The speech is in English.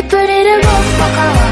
Deeper to the roof,